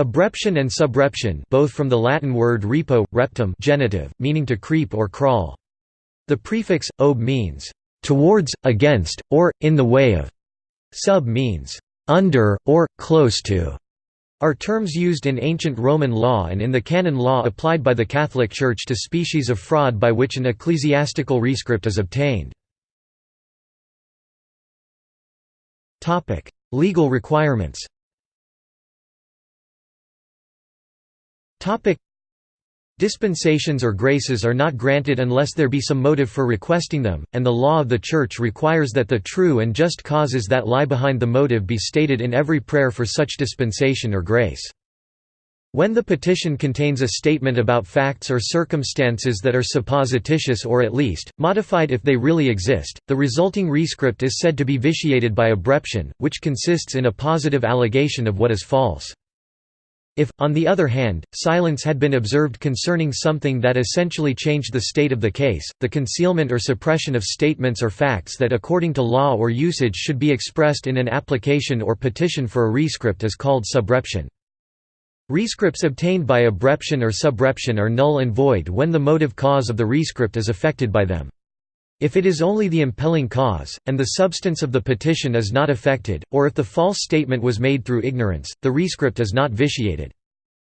Obreption and subreption both from the Latin word repo, reptum genitive, meaning to creep or crawl. The prefix, ob means, "...towards, against, or, in the way of", sub means, "...under, or, close to", are terms used in ancient Roman law and in the canon law applied by the Catholic Church to species of fraud by which an ecclesiastical rescript is obtained. Legal requirements Dispensations or graces are not granted unless there be some motive for requesting them, and the law of the Church requires that the true and just causes that lie behind the motive be stated in every prayer for such dispensation or grace. When the petition contains a statement about facts or circumstances that are supposititious or at least, modified if they really exist, the resulting rescript is said to be vitiated by obreption, which consists in a positive allegation of what is false. If, on the other hand, silence had been observed concerning something that essentially changed the state of the case, the concealment or suppression of statements or facts that according to law or usage should be expressed in an application or petition for a rescript is called subreption. Rescripts obtained by obreption or subreption are null and void when the motive cause of the rescript is affected by them. If it is only the impelling cause, and the substance of the petition is not affected, or if the false statement was made through ignorance, the rescript is not vitiated.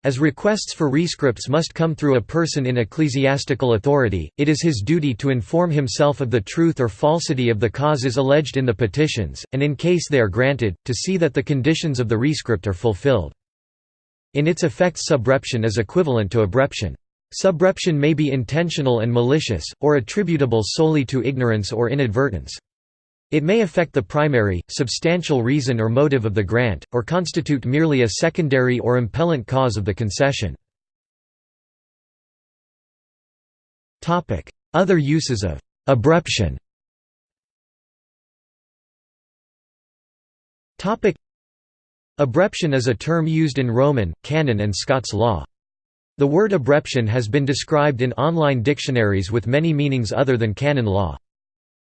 As requests for rescripts must come through a person in ecclesiastical authority, it is his duty to inform himself of the truth or falsity of the causes alleged in the petitions, and in case they are granted, to see that the conditions of the rescript are fulfilled. In its effects subreption is equivalent to obreption. Subreption may be intentional and malicious, or attributable solely to ignorance or inadvertence. It may affect the primary, substantial reason or motive of the grant, or constitute merely a secondary or impellent cause of the concession. Other uses of obreption Obreption is a term used in Roman, canon and Scots law. The word obreption has been described in online dictionaries with many meanings other than canon law.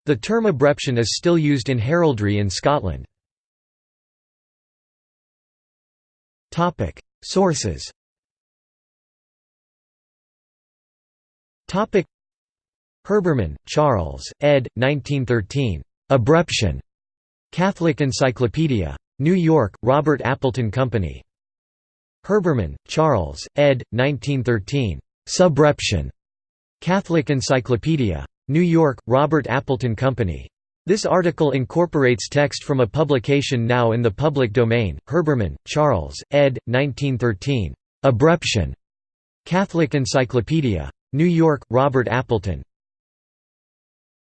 The term obreption is still used in heraldry in Scotland. Sources Herbermann, Charles, ed. 1913. Obreption. Catholic Encyclopedia. New York, Robert Appleton Company. Herbermann, Charles, ed. 1913. Subreption. Catholic Encyclopedia. New York, Robert Appleton Company. This article incorporates text from a publication now in the public domain. Herbermann, Charles, ed. 1913. Obreption. Catholic Encyclopedia. New York, Robert Appleton.